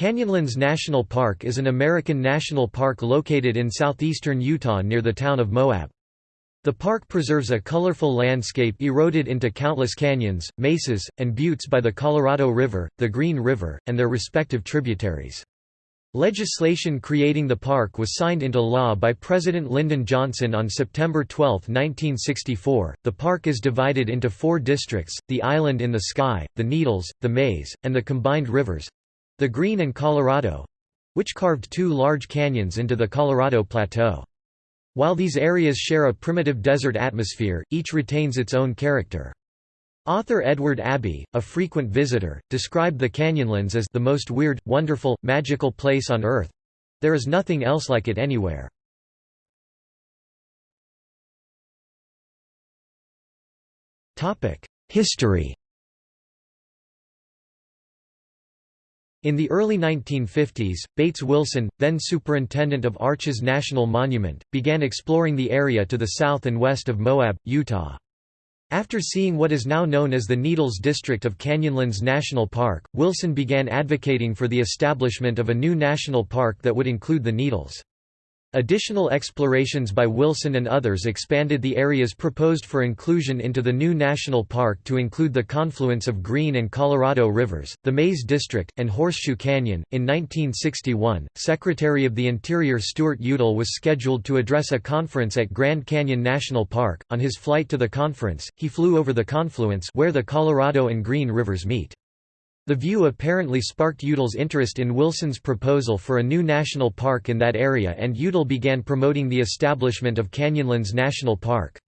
Canyonlands National Park is an American national park located in southeastern Utah near the town of Moab. The park preserves a colorful landscape eroded into countless canyons, mesas, and buttes by the Colorado River, the Green River, and their respective tributaries. Legislation creating the park was signed into law by President Lyndon Johnson on September 12, 1964. The park is divided into four districts the Island in the Sky, the Needles, the Maze, and the Combined Rivers the Green and Colorado which carved two large canyons into the Colorado Plateau. While these areas share a primitive desert atmosphere, each retains its own character. Author Edward Abbey, a frequent visitor, described the Canyonlands as the most weird, wonderful, magical place on Earth. There is nothing else like it anywhere. History In the early 1950s, Bates Wilson, then superintendent of Arches National Monument, began exploring the area to the south and west of Moab, Utah. After seeing what is now known as the Needles District of Canyonlands National Park, Wilson began advocating for the establishment of a new national park that would include the Needles. Additional explorations by Wilson and others expanded the areas proposed for inclusion into the new national park to include the confluence of Green and Colorado rivers, the Maze District, and Horseshoe Canyon. In 1961, Secretary of the Interior Stuart Udall was scheduled to address a conference at Grand Canyon National Park. On his flight to the conference, he flew over the confluence where the Colorado and Green rivers meet. The view apparently sparked Udall's interest in Wilson's proposal for a new national park in that area and Udall began promoting the establishment of Canyonlands National Park.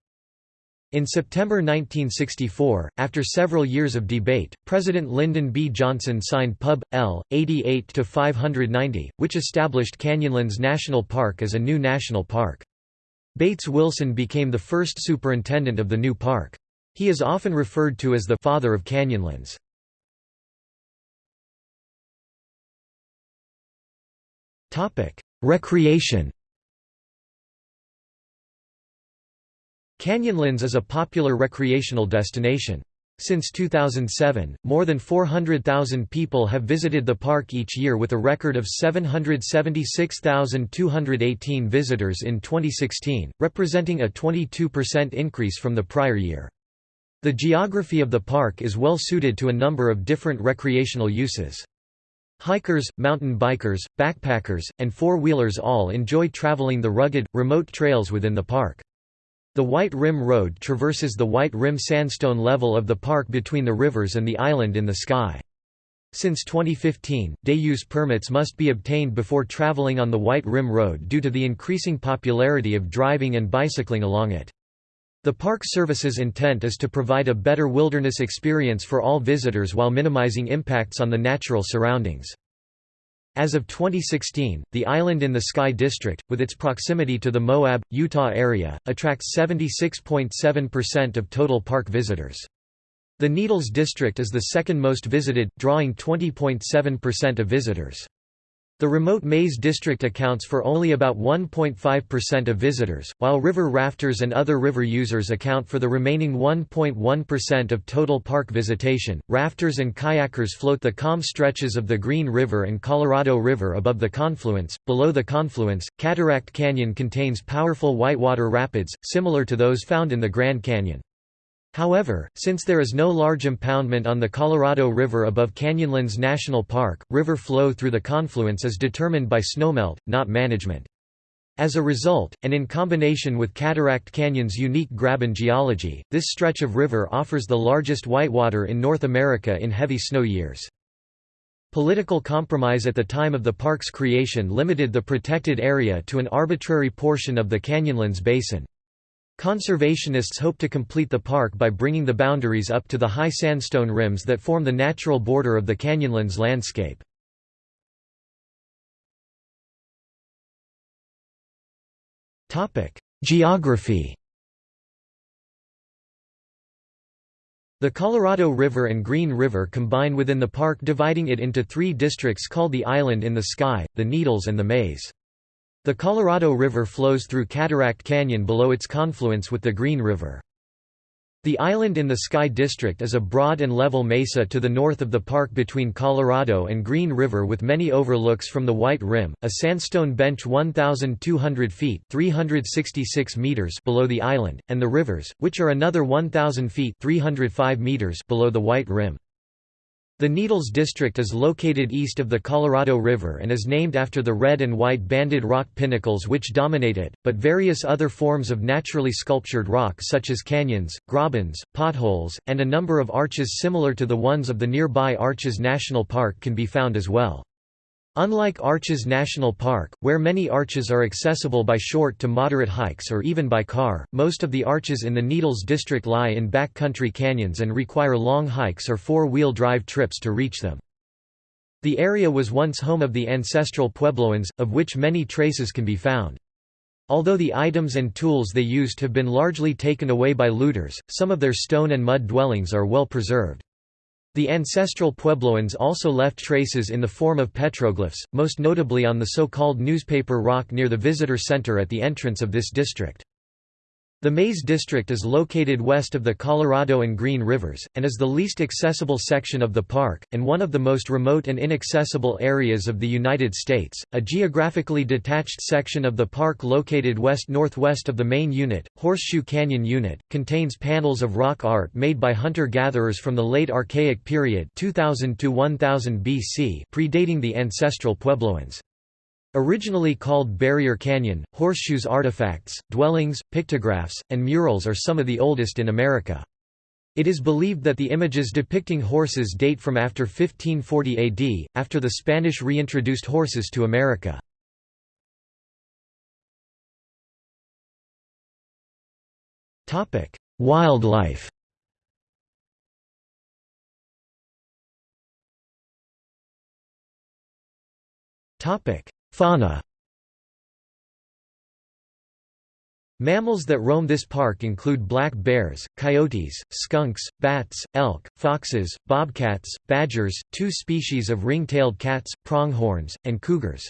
In September 1964, after several years of debate, President Lyndon B. Johnson signed Pub. L. 88-590, which established Canyonlands National Park as a new national park. Bates Wilson became the first superintendent of the new park. He is often referred to as the «father of Canyonlands». Recreation Canyonlands is a popular recreational destination. Since 2007, more than 400,000 people have visited the park each year with a record of 776,218 visitors in 2016, representing a 22% increase from the prior year. The geography of the park is well suited to a number of different recreational uses. Hikers, mountain bikers, backpackers, and four-wheelers all enjoy traveling the rugged, remote trails within the park. The White Rim Road traverses the White Rim sandstone level of the park between the rivers and the island in the sky. Since 2015, day-use permits must be obtained before traveling on the White Rim Road due to the increasing popularity of driving and bicycling along it. The Park Service's intent is to provide a better wilderness experience for all visitors while minimizing impacts on the natural surroundings. As of 2016, the Island in the Sky District, with its proximity to the Moab, Utah area, attracts 76.7% of total park visitors. The Needles District is the second most visited, drawing 20.7% of visitors. The remote Maze district accounts for only about 1.5% of visitors, while river rafters and other river users account for the remaining 1.1% of total park visitation. Rafters and kayakers float the calm stretches of the Green River and Colorado River above the confluence. Below the confluence, Cataract Canyon contains powerful whitewater rapids, similar to those found in the Grand Canyon. However, since there is no large impoundment on the Colorado River above Canyonlands National Park, river flow through the confluence is determined by snowmelt, not management. As a result, and in combination with Cataract Canyon's unique graben geology, this stretch of river offers the largest whitewater in North America in heavy snow years. Political compromise at the time of the park's creation limited the protected area to an arbitrary portion of the Canyonlands Basin. Conservationists hope to complete the park by bringing the boundaries up to the high sandstone rims that form the natural border of the Canyonlands landscape. Geography The Colorado River and Green River combine within the park dividing it into three districts called the Island in the Sky, the Needles and the Maze. The Colorado River flows through Cataract Canyon below its confluence with the Green River. The Island in the Sky District is a broad and level mesa to the north of the park between Colorado and Green River with many overlooks from the White Rim, a sandstone bench 1,200 feet 366 meters below the island, and the rivers, which are another 1,000 feet 305 meters below the White Rim. The Needles District is located east of the Colorado River and is named after the red and white banded rock pinnacles which dominate it, but various other forms of naturally sculptured rock such as canyons, grabens, potholes, and a number of arches similar to the ones of the nearby Arches National Park can be found as well. Unlike Arches National Park, where many arches are accessible by short to moderate hikes or even by car, most of the arches in the Needles district lie in backcountry canyons and require long hikes or four-wheel drive trips to reach them. The area was once home of the ancestral Puebloans, of which many traces can be found. Although the items and tools they used have been largely taken away by looters, some of their stone and mud dwellings are well preserved. The ancestral Puebloans also left traces in the form of petroglyphs, most notably on the so-called newspaper rock near the visitor center at the entrance of this district. The Maze District is located west of the Colorado and Green Rivers, and is the least accessible section of the park, and one of the most remote and inaccessible areas of the United States. A geographically detached section of the park located west-northwest of the main unit, Horseshoe Canyon Unit, contains panels of rock art made by hunter-gatherers from the late Archaic period 2000 to 1000 BC predating the ancestral Puebloans. Originally called Barrier Canyon, Horseshoe's artifacts, dwellings, pictographs, and murals are some of the oldest in America. It is believed that the images depicting horses date from after 1540 AD, after the Spanish reintroduced horses to America. Wildlife Fauna Mammals that roam this park include black bears, coyotes, skunks, bats, elk, foxes, bobcats, badgers, two species of ring-tailed cats, pronghorns, and cougars.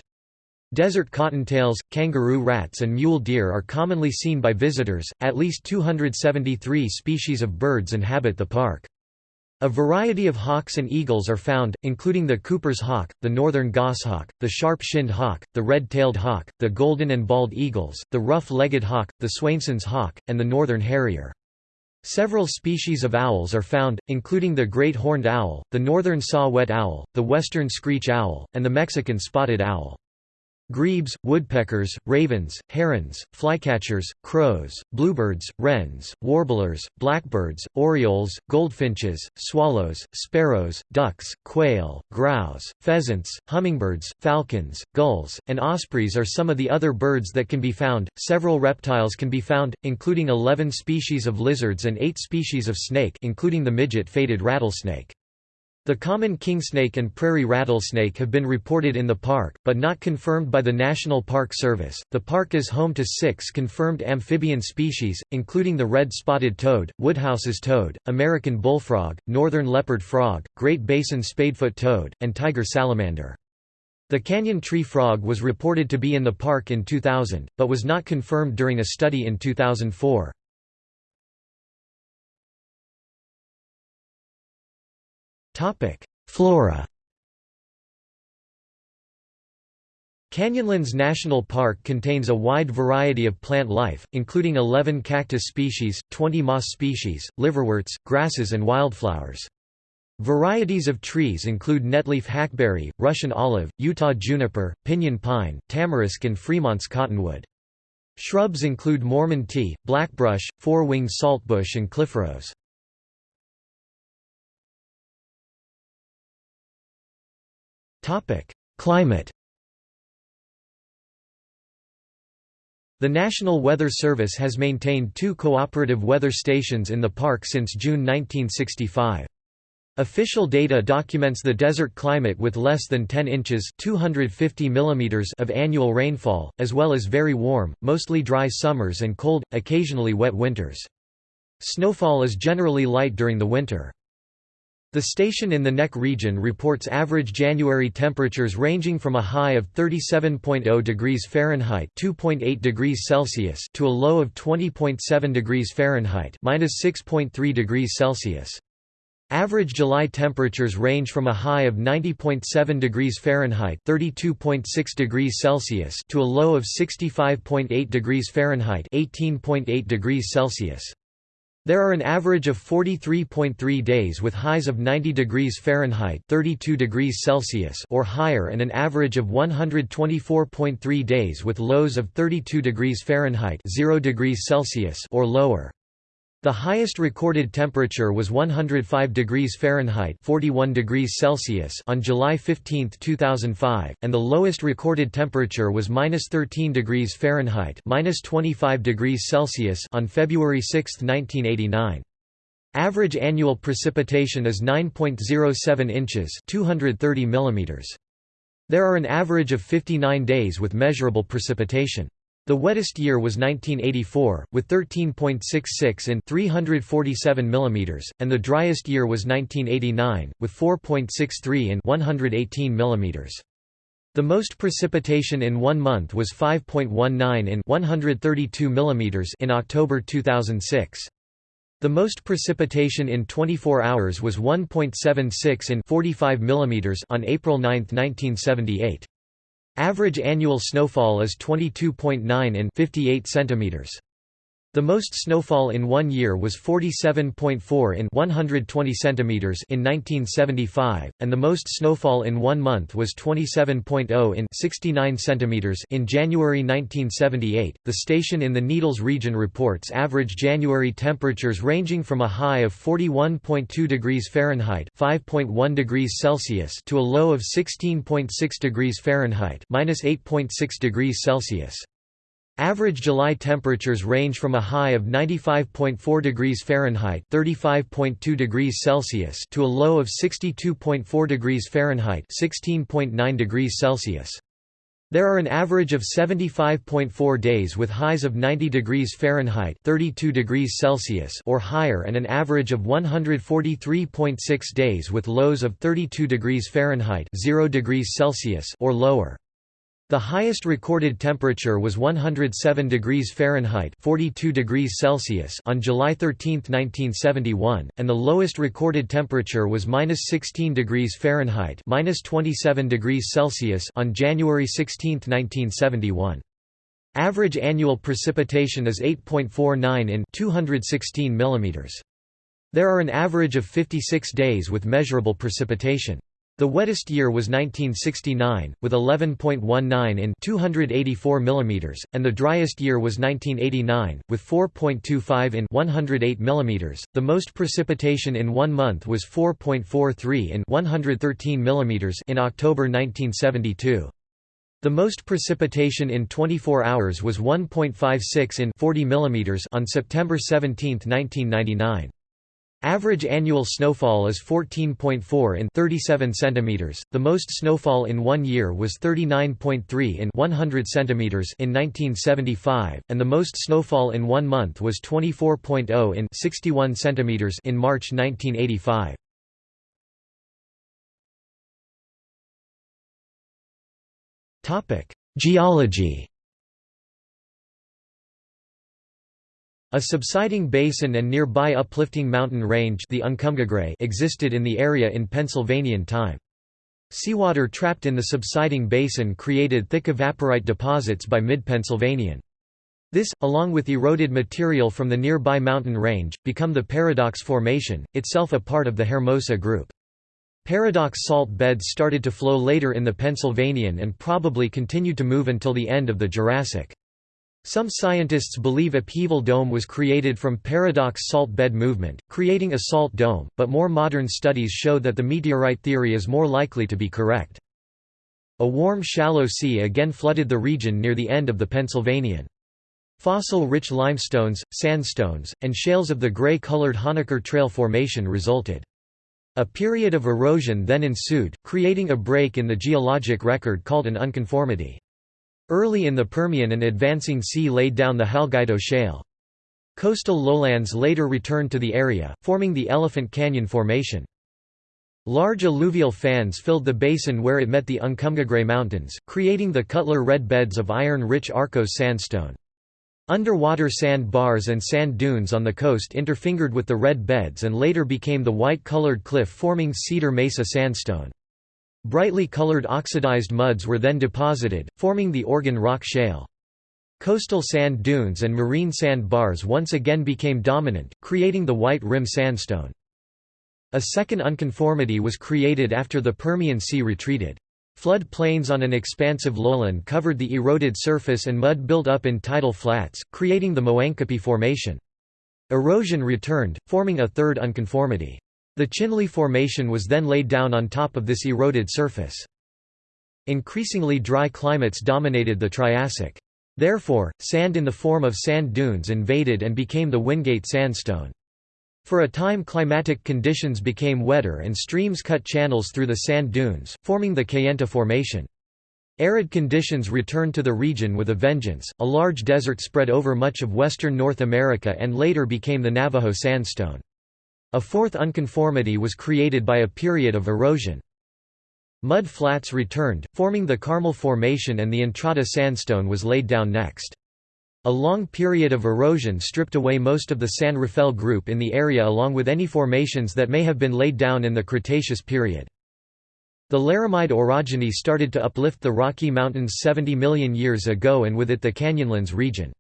Desert cottontails, kangaroo rats and mule deer are commonly seen by visitors. At least 273 species of birds inhabit the park. A variety of hawks and eagles are found, including the Cooper's hawk, the northern goshawk, the sharp-shinned hawk, the red-tailed hawk, the golden and bald eagles, the rough-legged hawk, the Swainson's hawk, and the northern harrier. Several species of owls are found, including the great horned owl, the northern saw-whet owl, the western screech owl, and the Mexican spotted owl. Grebes, woodpeckers, ravens, herons, flycatchers, crows, bluebirds, wrens, warblers, blackbirds, orioles, goldfinches, swallows, sparrows, ducks, quail, grouse, pheasants, hummingbirds, falcons, gulls, and ospreys are some of the other birds that can be found. Several reptiles can be found, including 11 species of lizards and 8 species of snake, including the midget-faded rattlesnake. The common kingsnake and prairie rattlesnake have been reported in the park, but not confirmed by the National Park Service. The park is home to six confirmed amphibian species, including the red-spotted toad, Woodhouse's toad, American bullfrog, northern leopard frog, Great Basin spadefoot toad, and tiger salamander. The canyon tree frog was reported to be in the park in 2000, but was not confirmed during a study in 2004. Topic: Flora. Canyonlands National Park contains a wide variety of plant life, including 11 cactus species, 20 moss species, liverworts, grasses and wildflowers. Varieties of trees include netleaf hackberry, Russian olive, Utah juniper, pinyon pine, tamarisk and Fremont's cottonwood. Shrubs include Mormon tea, blackbrush, four-winged saltbush and cliff-rose. Topic: Climate. The National Weather Service has maintained two cooperative weather stations in the park since June 1965. Official data documents the desert climate with less than 10 inches 250 millimeters of annual rainfall, as well as very warm, mostly dry summers and cold, occasionally wet winters. Snowfall is generally light during the winter. The station in the neck region reports average January temperatures ranging from a high of 37.0 degrees Fahrenheit (2.8 degrees Celsius) to a low of 20.7 degrees Fahrenheit (-6.3 degrees Celsius). Average July temperatures range from a high of 90.7 degrees Fahrenheit (32.6 degrees Celsius) to a low of 65.8 degrees Fahrenheit (18.8 degrees Celsius). There are an average of 43.3 days with highs of 90 degrees Fahrenheit 32 degrees Celsius or higher and an average of 124.3 days with lows of 32 degrees Fahrenheit 0 degrees Celsius or lower. The highest recorded temperature was 105 degrees Fahrenheit 41 degrees Celsius on July 15, 2005, and the lowest recorded temperature was -13 degrees Fahrenheit -25 degrees Celsius on February 6, 1989. Average annual precipitation is 9.07 inches 230 millimeters. There are an average of 59 days with measurable precipitation. The wettest year was 1984, with 13.66 in 347 mm, and the driest year was 1989, with 4.63 in 118 mm. The most precipitation in one month was 5.19 in 132 mm in October 2006. The most precipitation in 24 hours was 1.76 in 45 mm on April 9, 1978. Average annual snowfall is 22.9 in 58 centimeters. The most snowfall in one year was 47.4 in 120 centimeters in 1975, and the most snowfall in one month was 27.0 in 69 centimeters in January 1978. The station in the Needles region reports average January temperatures ranging from a high of 41.2 degrees Fahrenheit (5.1 degrees Celsius) to a low of 16.6 degrees Fahrenheit (-8.6 degrees Celsius). Average July temperatures range from a high of 95.4 degrees Fahrenheit (35.2 degrees Celsius) to a low of 62.4 degrees Fahrenheit (16.9 degrees Celsius). There are an average of 75.4 days with highs of 90 degrees Fahrenheit (32 degrees Celsius) or higher and an average of 143.6 days with lows of 32 degrees Fahrenheit (0 degrees Celsius) or lower. The highest recorded temperature was 107 degrees Fahrenheit 42 degrees Celsius on July 13, 1971, and the lowest recorded temperature was -16 degrees Fahrenheit -27 degrees Celsius on January 16, 1971. Average annual precipitation is 8.49 in 216 mm. There are an average of 56 days with measurable precipitation. The wettest year was 1969, with 11.19 in 284 mm, and the driest year was 1989, with 4.25 in 108 mm. The most precipitation in one month was 4.43 in 113 mm in October 1972. The most precipitation in 24 hours was 1.56 in 40 mm on September 17, 1999. Average annual snowfall is 14.4 in 37 centimeters. The most snowfall in one year was 39.3 in 100 centimeters in 1975, and the most snowfall in one month was 24.0 in 61 centimeters in March 1985. Topic: Geology A subsiding basin and nearby uplifting mountain range the existed in the area in Pennsylvanian time. Seawater trapped in the subsiding basin created thick evaporite deposits by mid-Pennsylvanian. This, along with eroded material from the nearby mountain range, become the Paradox Formation, itself a part of the Hermosa Group. Paradox salt beds started to flow later in the Pennsylvanian and probably continued to move until the end of the Jurassic. Some scientists believe upheaval dome was created from paradox salt bed movement, creating a salt dome, but more modern studies show that the meteorite theory is more likely to be correct. A warm shallow sea again flooded the region near the end of the Pennsylvanian. Fossil-rich limestones, sandstones, and shales of the gray-colored Honaker Trail Formation resulted. A period of erosion then ensued, creating a break in the geologic record called an unconformity. Early in the Permian an advancing sea laid down the Halgaito Shale. Coastal lowlands later returned to the area, forming the Elephant Canyon Formation. Large alluvial fans filled the basin where it met the Uncompahgre Mountains, creating the Cutler Red Beds of iron-rich Arkose sandstone. Underwater sand bars and sand dunes on the coast interfingered with the red beds and later became the white-colored cliff-forming Cedar Mesa sandstone. Brightly colored oxidized muds were then deposited, forming the Organ Rock Shale. Coastal sand dunes and marine sand bars once again became dominant, creating the white rim sandstone. A second unconformity was created after the Permian Sea retreated. Flood plains on an expansive lowland covered the eroded surface and mud built up in tidal flats, creating the Moenkopi Formation. Erosion returned, forming a third unconformity. The Chinle Formation was then laid down on top of this eroded surface. Increasingly dry climates dominated the Triassic. Therefore, sand in the form of sand dunes invaded and became the Wingate sandstone. For a time climatic conditions became wetter and streams cut channels through the sand dunes, forming the Kayenta Formation. Arid conditions returned to the region with a vengeance, a large desert spread over much of western North America and later became the Navajo sandstone. A fourth unconformity was created by a period of erosion. Mud flats returned, forming the Carmel Formation and the Entrada sandstone was laid down next. A long period of erosion stripped away most of the San Rafael group in the area along with any formations that may have been laid down in the Cretaceous period. The Laramide orogeny started to uplift the Rocky Mountains 70 million years ago and with it the Canyonlands region.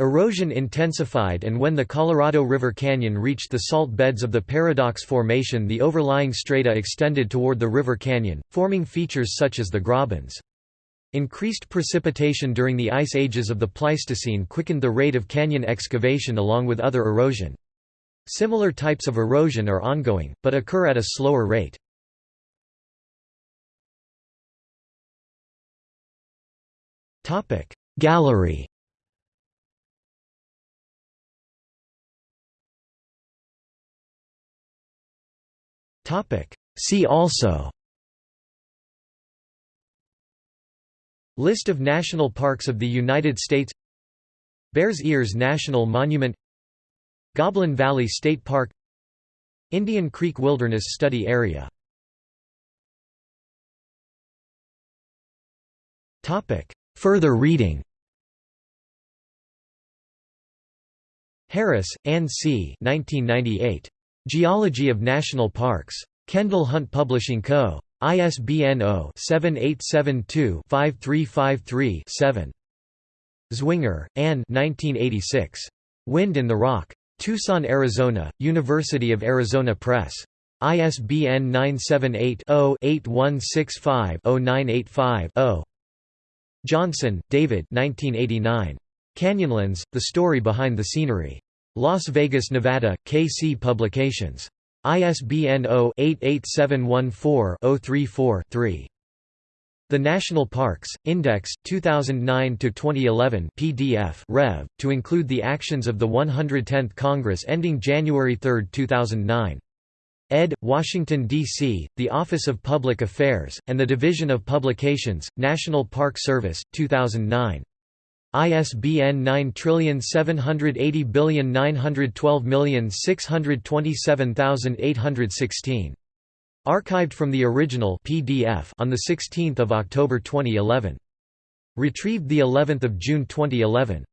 Erosion intensified and when the Colorado River Canyon reached the salt beds of the Paradox Formation the overlying strata extended toward the river canyon, forming features such as the Grabens. Increased precipitation during the ice ages of the Pleistocene quickened the rate of canyon excavation along with other erosion. Similar types of erosion are ongoing, but occur at a slower rate. Gallery See also. List of national parks of the United States. Bears Ears National Monument. Goblin Valley State Park. Indian Creek Wilderness Study Area. Further reading. Harris, Anne C. 1998. Geology of National Parks. Kendall Hunt Publishing Co. ISBN 0-7872-5353-7. Zwinger, Anne Wind in the Rock. Tucson, Arizona, University of Arizona Press. ISBN 978-0-8165-0985-0. Johnson, David Canyonlands, The Story Behind the Scenery. Las Vegas, Nevada, KC Publications. ISBN 0-88714-034-3. The National Parks, Index, 2009–2011 PDF Rev, to include the actions of the 110th Congress ending January 3, 2009. Ed. Washington, D.C., The Office of Public Affairs, and the Division of Publications, National Park Service, 2009. ISBN 9780912627816. Archived from the original PDF on the 16th of October 2011. Retrieved the 11th of June 2011.